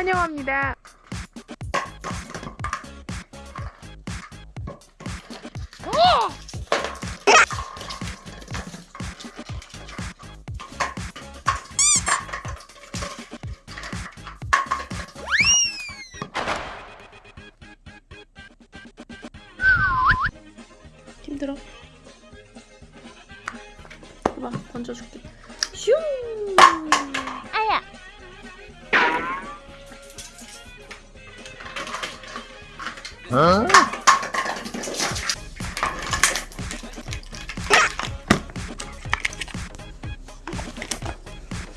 환영합니다. 힘들어? 봐봐 던져줄게 슝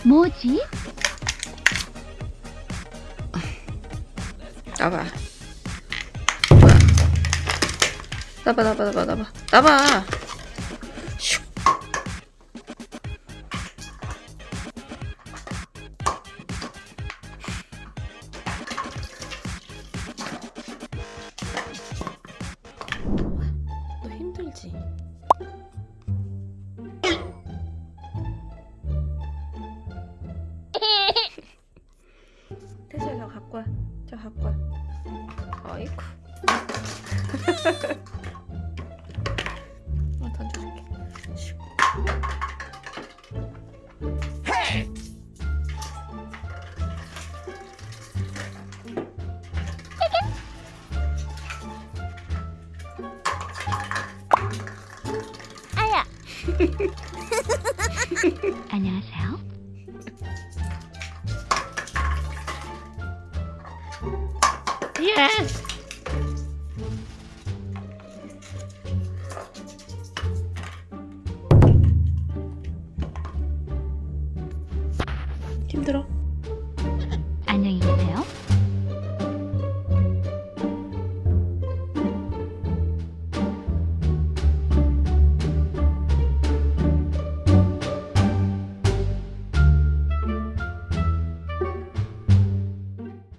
뭐지? 나봐. 나봐 나봐 나봐 나봐. 나봐 힘들지? 태수야 저 갖고 와. 저 갖고 와. 아이쿠. 안녕하세요. 예스. 힘들어?